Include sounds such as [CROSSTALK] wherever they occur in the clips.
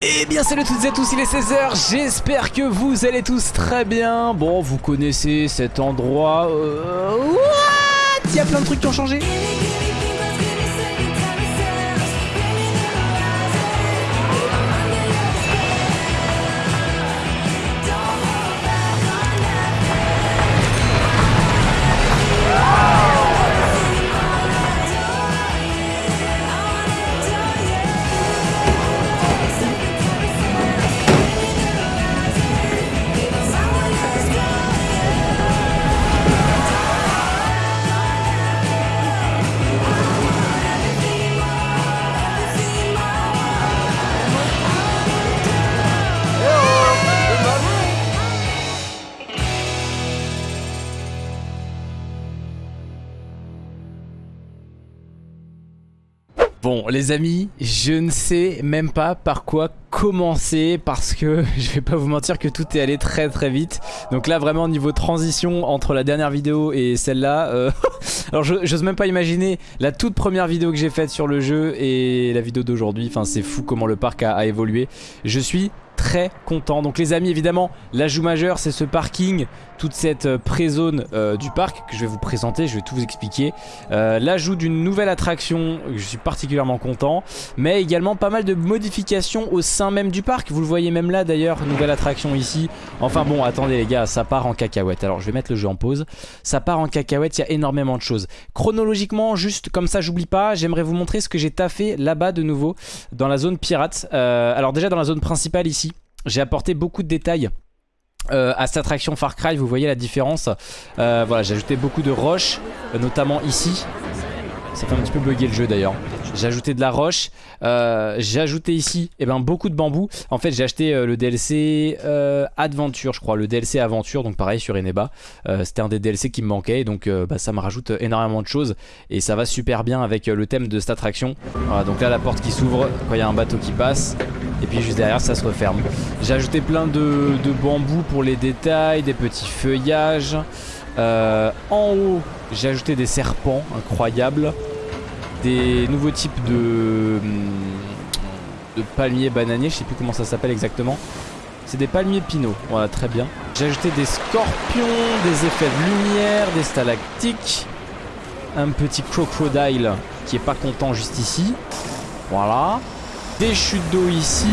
Eh bien salut à toutes et à tous, il est 16h, j'espère que vous allez tous très bien. Bon, vous connaissez cet endroit... Euh... What? Il y a plein de trucs qui ont changé Bon les amis, je ne sais même pas par quoi commencer parce que [LAUGHS] je vais pas vous mentir que tout est allé très très vite. Donc là vraiment niveau transition entre la dernière vidéo et celle-là euh, [LAUGHS] Alors j'ose même pas imaginer la toute première vidéo que j'ai faite sur le jeu et la vidéo d'aujourd'hui. Enfin c'est fou comment le parc a, a évolué. Je suis très content. Donc les amis évidemment l'ajout majeur c'est ce parking, toute cette euh, pré-zone euh, du parc que je vais vous présenter, je vais tout vous expliquer. Euh, l'ajout d'une nouvelle attraction, je suis particulièrement content, mais également pas mal de modifications au sein même du parc. Vous le voyez même là d'ailleurs, nouvelle attraction ici. Enfin bon attendez les gars, ça part en cacahuète. Alors je vais mettre le jeu en pause. Ça part en cacahuète, il y a énormément de choses. Chronologiquement, juste comme ça j'oublie pas, j'aimerais vous montrer ce que j'ai taffé là-bas de nouveau dans la zone pirate. alors déjà dans la zone principale ici, j'ai apporté beaucoup de détails euh, à cette attraction Far Cry, vous voyez la différence. Euh, voilà, j'ai ajouté beaucoup de roches, euh, notamment ici. Ça fait un petit peu bugger le jeu d'ailleurs. J'ai ajouté de la roche. Euh, j'ai ajouté ici eh ben, beaucoup de bambou. En fait j'ai acheté euh, le DLC euh, Adventure je crois. Le DLC Aventure donc pareil sur Eneba. C'était un des DLC qui me manquait donc bah, ça me rajoute énormément de choses. Et ça va super bien avec le thème de cette attraction. Voilà donc là la porte qui s'ouvre quand il y a un bateau qui passe. Et puis juste derrière ça se referme. J'ai ajouté plein de, de bambou pour les détails, des petits feuillages. En haut j'ai ajouté des serpents incroyables des nouveaux types de, de palmiers bananiers, je sais plus comment ça s'appelle exactement. C'est des palmiers pinots, voilà très bien. J'ai ajouté des scorpions, des effets de lumière, des stalactiques, un petit crocodile qui est pas content juste ici. Voilà. Des chutes d'eau ici,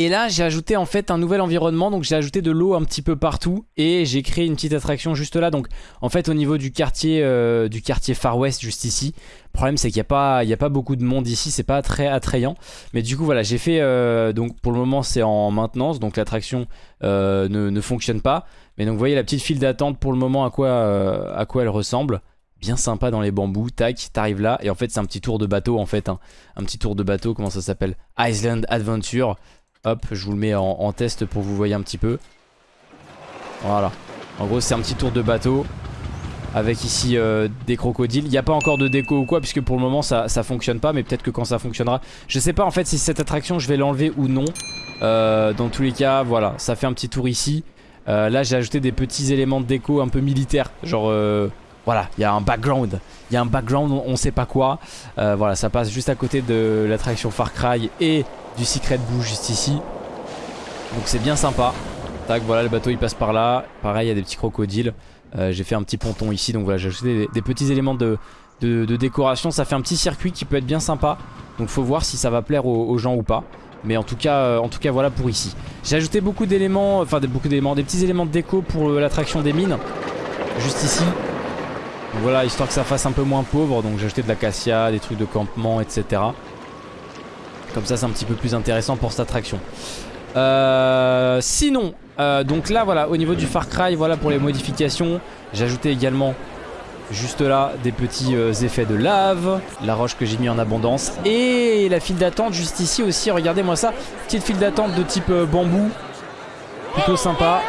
et là j'ai ajouté en fait un nouvel environnement. Donc j'ai ajouté de l'eau un petit peu partout. Et j'ai créé une petite attraction juste là. Donc en fait au niveau du quartier euh, Du quartier Far West juste ici Le problème c'est qu'il n'y a, pas, beaucoup de monde ici. C'est pas très attrayant. Mais du coup voilà j'ai fait euh, Donc pour le moment c'est en maintenance. Donc l'attraction euh, ne, fonctionne pas. Mais donc vous voyez la petite file d'attente pour le moment à quoi, à quoi elle ressemble. Bien sympa dans les bambous, tac, t'arrives là, et en fait c'est un petit tour de bateau en fait, hein. un petit tour de bateau, comment ça s'appelle? Island Adventure, Hop, je vous le mets en, test pour vous voyez un petit peu. Voilà. En gros, c'est un petit tour de bateau. Avec ici euh, des crocodiles. Il n'y a pas encore de déco ou quoi, puisque pour le moment ça, ça fonctionne pas. Mais peut-être que quand ça fonctionnera. Je sais pas en fait si cette attraction je vais l'enlever ou non. Euh, dans tous les cas, voilà. Ça fait un petit tour ici. Euh, là, j'ai ajouté des petits éléments de déco un peu militaires. Genre, voilà, il y a un background. Il y a un background, on, on sait pas quoi. voilà, ça passe juste à côté de l'attraction Far Cry et du Secret Boo juste ici. Donc c'est bien sympa. Tac, voilà, le bateau il passe par là. Pareil, il y a des petits crocodiles. Euh, j'ai fait un petit ponton ici, donc voilà, j'ai ajouté des, petits éléments de, de, décoration. Ça fait un petit circuit qui peut être bien sympa. Donc faut voir si ça va plaire aux, gens ou pas. Mais en tout cas, euh, en tout cas voilà pour ici. J'ai ajouté beaucoup d'éléments, enfin beaucoup d'éléments, des petits éléments de déco pour euh, l'attraction des mines. Juste ici. Donc voilà, histoire que ça fasse un peu moins pauvre. Donc j'ai ajouté de l'acacia, des trucs de campement, etc. Comme ça c'est un petit peu plus intéressant pour cette attraction. Euh, sinon, euh, donc là voilà, au niveau du Far Cry, voilà pour les modifications. Ajouté également juste là des petits euh, effets de lave, la roche que j'ai mis en abondance et la file d'attente juste ici aussi, regardez moi ça, petite file d'attente de type bambou, plutôt sympa.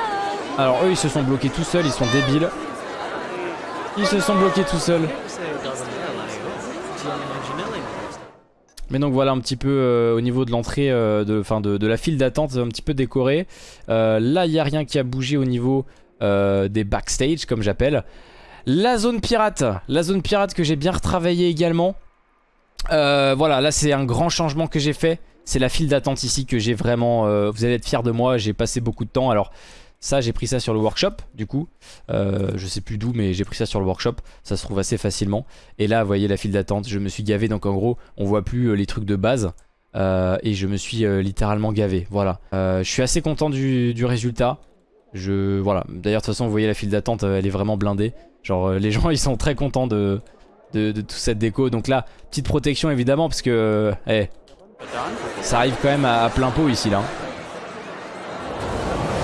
Alors eux ils se sont bloqués tout seuls, ils sont débiles. Ils se sont bloqués tout seuls. Mais donc voilà un petit peu euh, au niveau de l'entrée, euh, de, la file d'attente, un petit peu décoré. Euh, là il n'y a rien qui a bougé au niveau des backstage comme j'appelle. La zone pirate, la zone pirate que j'ai bien retravaillé également. voilà là c'est un grand changement que j'ai fait. c'est la file d'attente ici que j'ai vraiment... Vous allez être fiers de moi, j'ai passé beaucoup de temps. Alors ça j'ai pris ça sur le workshop du coup. Euh, je sais plus d'où mais j'ai pris ça sur le workshop. Ça se trouve assez facilement. Et là vous voyez la file d'attente, je me suis gavé. Donc en gros on voit plus les trucs de base. et je me suis littéralement gavé. Voilà. je suis assez content du, du résultat. Je... Voilà. D'ailleurs de toute façon vous voyez la file d'attente elle est vraiment blindée. Genre les [LAUGHS] gens ils sont très contents de de, toute cette déco. Donc là, petite protection évidemment parce que euh, ça arrive quand même à, plein pot ici là.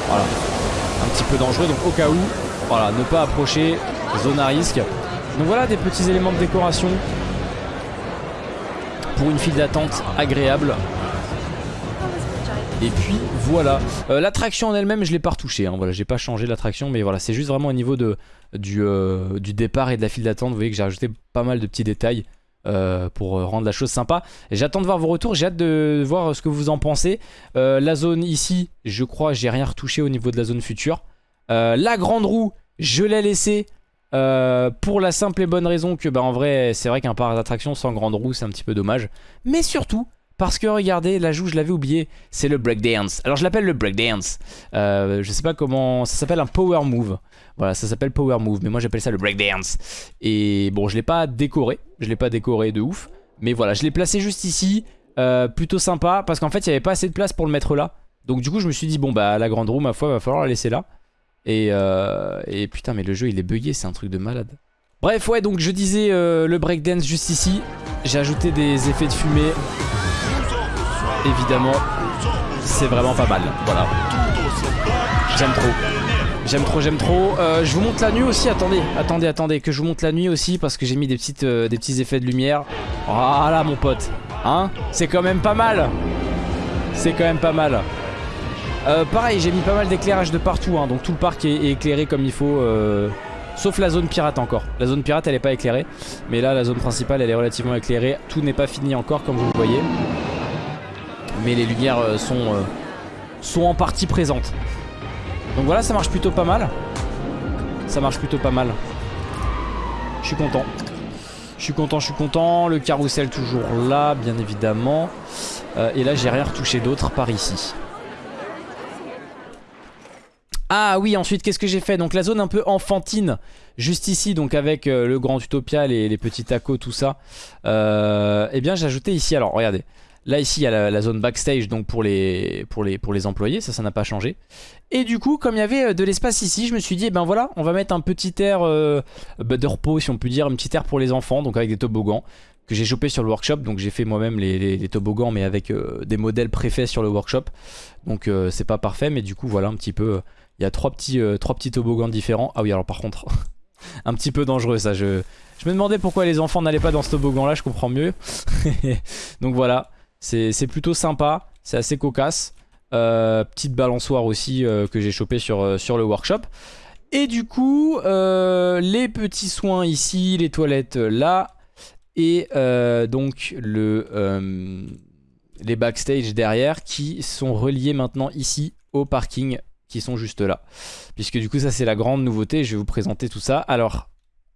Voilà. Un petit peu dangereux donc au cas où, voilà, ne pas approcher, zone à risque. Donc voilà des petits éléments de décoration pour une file d'attente agréable. Et puis voilà. Euh, l'attraction en elle-même, je l'ai pas retouché. Hein. Voilà, j'ai pas changé l'attraction, mais voilà, c'est juste vraiment au niveau de, du, euh, du départ et de la file d'attente. Vous voyez que j'ai rajouté pas mal de petits détails. Euh, pour rendre la chose sympa. J'attends de voir vos retours, j'ai hâte de voir ce que vous en pensez. La zone ici, je crois j'ai rien retouché au niveau de la zone future. La grande roue, je l'ai laissée pour la simple et bonne raison que bah en vrai c'est vrai qu'un parc d'attraction sans grande roue c'est un petit peu dommage. Mais surtout parce que regardez, la joue je l'avais oublié, c'est le breakdance. Alors je l'appelle le breakdance. Euh, je sais pas comment... Ça s'appelle un power move. Voilà, ça s'appelle power move, mais moi j'appelle ça le breakdance. Et bon, je l'ai pas décoré. Je l'ai pas décoré de ouf. Mais voilà, je l'ai placé juste ici. Euh, plutôt sympa, parce qu'en fait il n'y avait pas assez de place pour le mettre là. Donc du coup je me suis dit, bon bah la grande roue, ma foi, va falloir la laisser là. Et, euh, et putain, mais le jeu il est bugué, c'est un truc de malade. Bref, ouais, donc je disais le breakdance juste ici. J'ai ajouté des effets de fumée évidemment, c'est vraiment pas mal. Voilà. J'aime trop. J'aime trop, j'aime trop. Euh, je vous montre la nuit aussi. Attendez, attendez, attendez. Que je vous montre la nuit aussi parce que j'ai mis des, petites, euh, petits effets de lumière. Voilà, mon pote. Hein? C'est quand même pas mal. C'est quand même pas mal. Euh, pareil, j'ai mis pas mal d'éclairage de partout. Hein, donc tout le parc est, éclairé comme il faut. Sauf la zone pirate encore. La zone pirate, elle est pas éclairée. Mais là, la zone principale, elle est relativement éclairée. Tout n'est pas fini encore, comme vous le voyez mais les lumières euh, sont, euh, sont en partie présentes. Donc voilà, ça marche plutôt pas mal. Ça marche plutôt pas mal. Je suis content. Je suis content, je suis content. Le carrousel toujours là, bien évidemment. Euh, et là, j'ai rien retouché d'autre par ici. Ah oui, ensuite, qu'est-ce que j'ai fait? Donc la zone un peu enfantine, juste ici, donc avec le Grand Utopia, les, les petits tacos, tout ça. eh bien, j'ai ajouté ici, alors regardez. Là ici il y a la, zone backstage donc pour les, pour les, pour les employés, ça ça n'a pas changé. Et du coup comme il y avait euh, de l'espace ici je me suis dit eh ben voilà on va mettre un petit air euh, bah, de repos si on peut dire, un petit air pour les enfants donc avec des toboggans que j'ai chopé sur le workshop. Donc j'ai fait moi-même les, toboggans mais avec euh, des modèles préfaits sur le workshop. Donc c'est pas parfait mais du coup voilà un petit peu il y a trois petits, trois petits toboggans différents. Ah oui alors par contre [LAUGHS] un petit peu dangereux ça. Je, je me demandais pourquoi les enfants n'allaient pas dans ce toboggan là je comprends mieux. [LAUGHS] Donc voilà c'est plutôt sympa, c'est assez cocasse. Euh, petite balançoire aussi euh, que j'ai chopé sur, euh, sur le workshop. Et du coup, les petits soins ici, les toilettes là. Et donc le, les backstage derrière qui sont reliés maintenant ici au parking qui sont juste là. Puisque du coup ça c'est la grande nouveauté, je vais vous présenter tout ça. Alors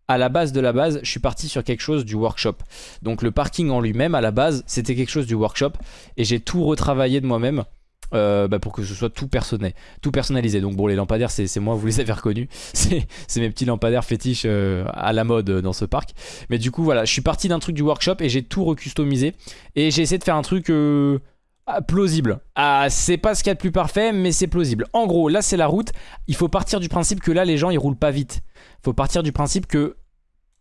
à la base de la base, je suis parti sur quelque chose du workshop. Donc le parking en lui-même, à la base, c'était quelque chose du workshop. Et j'ai tout retravaillé de moi-même. Euh, bah, pour que ce soit tout personnel, tout personnalisé. Donc bon, les lampadaires, c'est moi, vous les avez reconnus. [LAUGHS] C'est mes petits lampadaires fétiches euh, à la mode dans ce parc. Mais du coup, voilà, je suis parti d'un truc du workshop et j'ai tout recustomisé. Et j'ai essayé de faire un truc... Euh, ah, plausible. Ah, c'est pas ce qu'il y a de plus parfait, mais c'est plausible. En gros, là c'est la route. Il faut partir du principe que là les gens ils roulent pas vite. Il faut partir du principe que,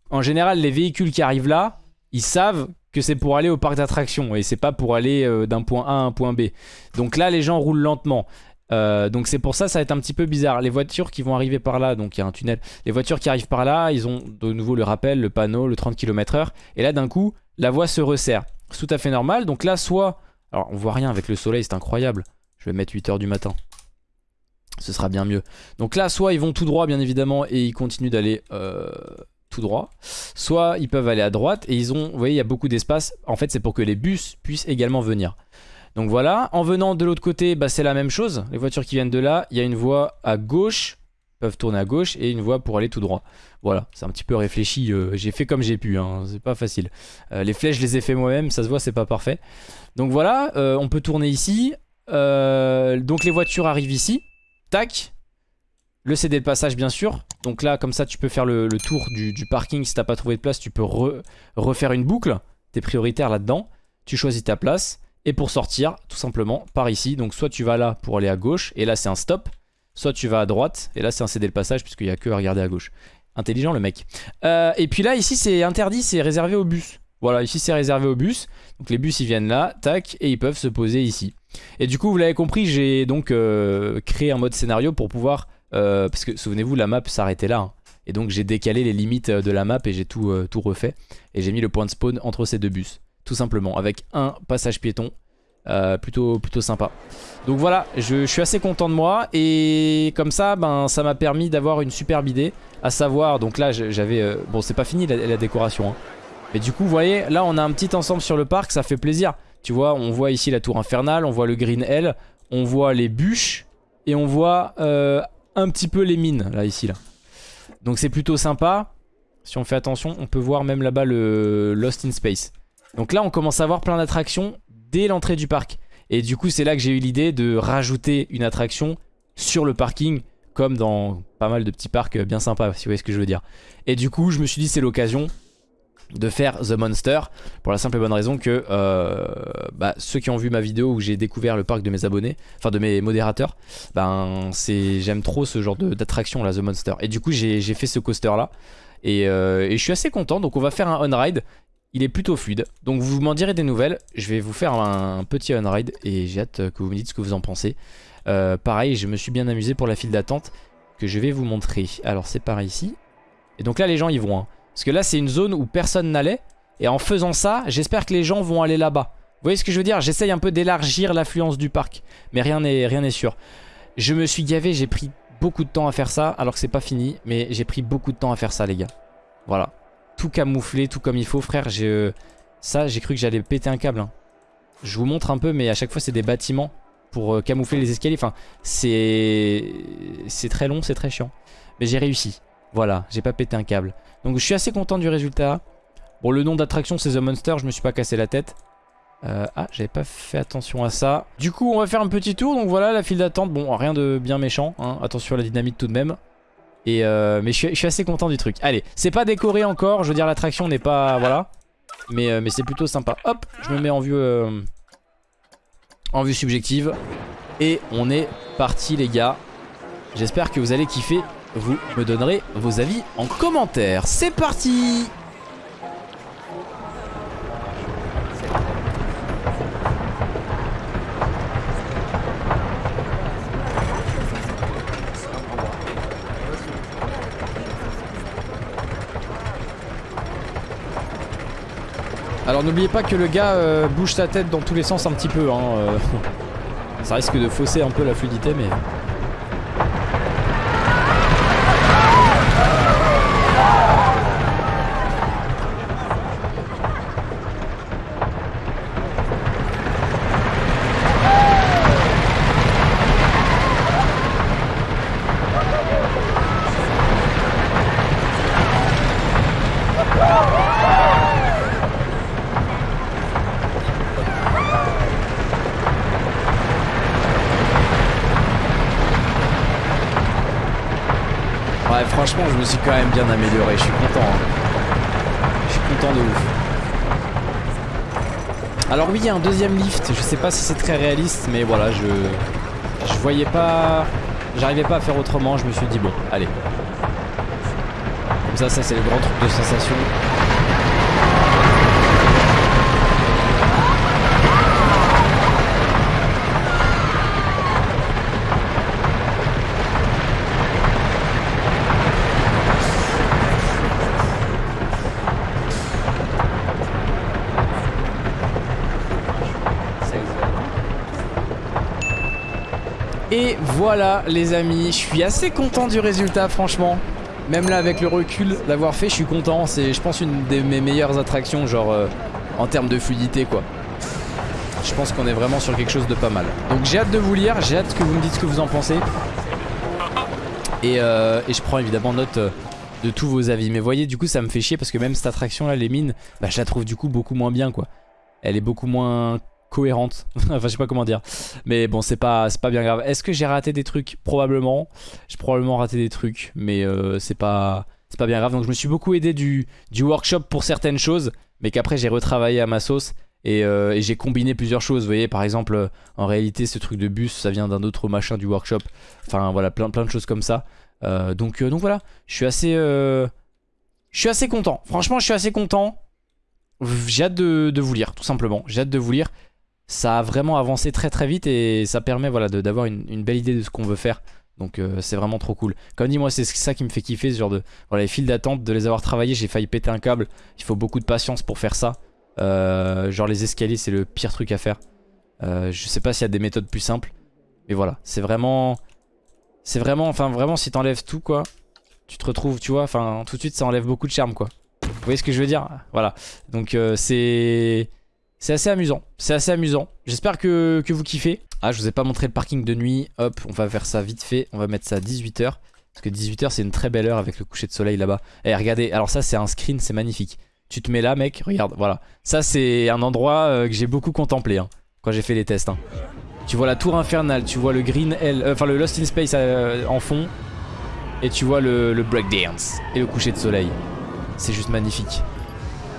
en général, les véhicules qui arrivent là, ils savent que c'est pour aller au parc d'attractions et c'est pas pour aller euh, d'un point A à un point B. Donc là les gens roulent lentement. Euh, donc c'est pour ça ça va être un petit peu bizarre. Les voitures qui vont arriver par là, donc il y a un tunnel. Les voitures qui arrivent par là, ils ont de nouveau le rappel, le panneau, le 30 km h Et là d'un coup, la voie se resserre. C'est tout à fait normal. Donc là soit alors on voit rien avec le soleil, c'est incroyable. Je vais mettre 8h du matin. Ce sera bien mieux. Donc là, soit ils vont tout droit, bien évidemment, et ils continuent d'aller euh, droit. Soit ils peuvent aller à droite, et ils ont, vous voyez, il y a beaucoup d'espace. En fait, c'est pour que les bus puissent également venir. Donc voilà, en venant de l'autre côté, bah, c'est la même chose. Les voitures qui viennent de là, il y a une voie à gauche peuvent tourner à gauche et une voie pour aller tout droit. Voilà, c'est un petit peu réfléchi, euh, j'ai fait comme j'ai pu, hein, c'est pas facile. Euh, les flèches, je les ai fait moi-même, ça se voit, c'est pas parfait. Donc voilà, euh, on peut tourner ici. donc les voitures arrivent ici. Tac. Le CD de passage, bien sûr. Donc là, comme ça, tu peux faire le, tour du, parking. Si t'as pas trouvé de place, tu peux refaire une boucle. T'es prioritaire là-dedans. Tu choisis ta place. Et pour sortir, tout simplement, par ici. Donc soit tu vas là pour aller à gauche, et là c'est un stop. Soit tu vas à droite, et là c'est un CD le passage, puisqu'il n'y a que à regarder à gauche. Intelligent le mec. Euh, et puis là, ici c'est interdit, c'est réservé aux bus. Voilà, ici c'est réservé aux bus. Donc les bus ils viennent là, tac, et ils peuvent se poser ici. Et du coup, vous l'avez compris, j'ai donc euh, créé un mode scénario pour pouvoir... Euh, parce que souvenez-vous, la map s'arrêtait là. Hein. Et donc j'ai décalé les limites de la map et j'ai tout, tout refait. Et j'ai mis le point de spawn entre ces deux bus tout simplement, avec un passage piéton. Euh, plutôt, plutôt sympa. Donc voilà, je, suis assez content de moi et comme ça, ben, ça m'a permis d'avoir une superbe idée. À savoir, donc là j'avais... Euh, bon c'est pas fini la, décoration. Hein. Mais du coup vous voyez, là on a un petit ensemble sur le parc, ça fait plaisir. Tu vois, on voit ici la tour infernale, on voit le Green L, on voit les bûches et on voit euh, un petit peu les mines là ici là. Donc c'est plutôt sympa. Si on fait attention, on peut voir même là-bas le Lost in Space. Donc là on commence à avoir plein d'attractions dès l'entrée du parc. Et du coup c'est là que j'ai eu l'idée de rajouter une attraction sur le parking comme dans pas mal de petits parcs bien sympas si vous voyez ce que je veux dire. Et du coup je me suis dit c'est l'occasion de faire The Monster pour la simple et bonne raison que euh, bah, ceux qui ont vu ma vidéo où j'ai découvert le parc de mes abonnés, enfin de mes modérateurs, ben j'aime trop ce genre d'attraction là The Monster. Et du coup j'ai fait ce coaster là et, euh, et, je suis assez content donc on va faire un on-ride il est plutôt fluide. Donc vous m'en direz des nouvelles. Je vais vous faire un, petit on-ride et j'ai hâte que vous me dites ce que vous en pensez. Euh, pareil, je me suis bien amusé pour la file d'attente que je vais vous montrer. Alors c'est par ici. Et donc là les gens y vont. Hein. Parce que là c'est une zone où personne n'allait. Et en faisant ça, j'espère que les gens vont aller là-bas. Vous voyez ce que je veux dire? J'essaye un peu d'élargir l'affluence du parc. Mais rien n'est sûr. Je me suis gavé, j'ai pris beaucoup de temps à faire ça. Alors que c'est pas fini. Mais j'ai pris beaucoup de temps à faire ça les gars. Voilà tout camouflé, tout comme il faut. Frère, j'ai ça, j'ai cru que j'allais péter un câble. Hein. Je vous montre un peu, mais à chaque fois, c'est des bâtiments pour euh, camoufler les escaliers. Enfin, c'est c'est très long, c'est très chiant. Mais j'ai réussi. Voilà, j'ai pas pété un câble. Donc je suis assez content du résultat. Bon, le nom d'attraction, c'est The Monster. Je me suis pas cassé la tête. Euh, ah, j'avais pas fait attention à ça. Du coup, on va faire un petit tour. Donc voilà, la file d'attente. Bon, rien de bien méchant. Hein. Attention à la dynamite tout de même. Euh, mais je suis, assez content du truc. Allez, c'est pas décoré encore. Je veux dire, l'attraction n'est pas... Voilà. Mais, euh, mais c'est plutôt sympa. Hop, je me mets en vue, en vue subjective. Et on est parti, les gars. J'espère que vous allez kiffer. Vous me donnerez vos avis en commentaire. C'est parti Alors n'oubliez pas que le gars euh, bouge sa tête dans tous les sens un petit peu. Hein, euh. [LAUGHS] Ça risque de fausser un peu la fluidité mais... franchement, je me suis quand même bien amélioré. Je suis content. Hein. Je suis content de ouf. Alors oui, il y a un deuxième lift. Je sais pas si c'est très réaliste, mais voilà, je... Je voyais pas... J'arrivais pas à faire autrement. Je me suis dit, bon, allez. Comme ça, ça c'est le grand truc de sensation. Et voilà les amis, je suis assez content du résultat franchement. Même là avec le recul d'avoir fait, je suis content. C'est je pense une de mes meilleures attractions genre euh, en termes de fluidité quoi. Je pense qu'on est vraiment sur quelque chose de pas mal. Donc j'ai hâte de vous lire, j'ai hâte que vous me dites ce que vous en pensez. Et, euh, je prends évidemment note euh, de tous vos avis. Mais voyez, du coup, ça me fait chier parce que même cette attraction là, les mines, bah, je la trouve du coup beaucoup moins bien quoi. Elle est beaucoup moins cohérente. [LAUGHS] enfin, je sais pas comment dire. Mais bon, c'est pas, pas bien grave. Est-ce que j'ai raté des trucs? Probablement. J'ai probablement raté des trucs, mais euh, c'est pas, pas bien grave. Donc je me suis beaucoup aidé du, du workshop pour certaines choses, mais qu'après j'ai retravaillé à ma sauce. Et, euh, et j'ai combiné plusieurs choses, vous voyez par exemple en réalité ce truc de bus ça vient d'un autre machin du workshop Enfin voilà plein, plein de choses comme ça euh, donc, donc voilà je suis assez Je suis assez content franchement je suis assez content J'ai hâte de, de, vous lire tout simplement J'ai hâte de vous lire Ça a vraiment avancé très très vite et ça permet voilà d'avoir une, une, belle idée de ce qu'on veut faire. Donc euh, c'est vraiment trop cool. Comme dit moi c'est ça qui me fait kiffer ce genre de les files d'attente de les avoir travaillés J'ai failli péter un câble. Il faut beaucoup de patience pour faire ça. Euh, genre les escaliers c'est le pire truc à faire. Euh, Je sais pas s'il y a des méthodes plus simples Mais voilà. C'est vraiment C'est vraiment enfin vraiment si t'enlèves tout quoi Tu te retrouves tu vois Enfin tout de suite ça enlève beaucoup de charme quoi. Vous voyez ce que je veux dire? Voilà. Donc c'est C'est assez amusant C'est assez amusant J'espère que, que vous kiffez Ah je vous ai pas montré le parking de nuit Hop on va faire ça vite fait On va mettre ça à 18h Parce que 18h c'est une très belle heure avec le coucher de soleil là-bas eh, regardez alors ça c'est un screen c'est magnifique tu te mets là mec, regarde, voilà. Ça c'est un endroit euh, que j'ai beaucoup contemplé hein, quand j'ai fait les tests. Hein. Tu vois la tour infernale, tu vois le Green Hell, euh, enfin le Lost in Space euh, en fond. Et tu vois le, le breakdance et le coucher de soleil. C'est juste magnifique.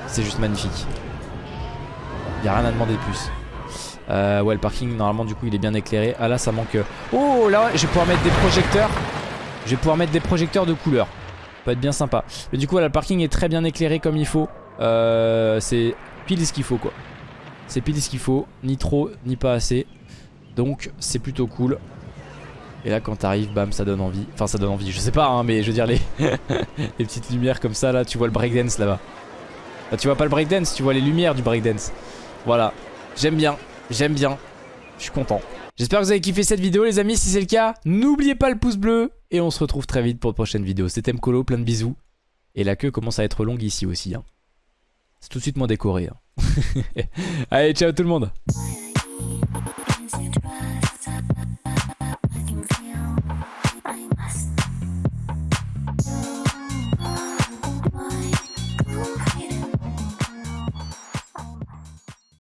C'est juste magnifique. Y'a rien à demander de plus. Euh, ouais le parking normalement du coup il est bien éclairé. Ah là ça manque... Oh là je vais pouvoir mettre des projecteurs. Je vais pouvoir mettre des projecteurs de couleur. Ça peut être bien sympa. Mais du coup voilà, le parking est très bien éclairé comme il faut. Euh, c'est pile ce qu'il faut quoi. C'est pile ce qu'il faut, ni trop, ni pas assez. Donc c'est plutôt cool. Et là quand t'arrives, bam, ça donne envie. Enfin ça donne envie, je sais pas hein, mais je veux dire les, [LAUGHS] les petites lumières comme ça là, tu vois le breakdance là-bas. Là tu vois pas le breakdance, tu vois les lumières du breakdance. Voilà, j'aime bien, j'aime bien, je suis content. J'espère que vous avez kiffé cette vidéo les amis, si c'est le cas, n'oubliez pas le pouce bleu. Et on se retrouve très vite pour de prochaines vidéos. C'était Mkolo, plein de bisous. Et la queue commence à être longue ici aussi. Hein. C'est tout de suite moins décoré. Hein. [LAUGHS] Allez, ciao tout le monde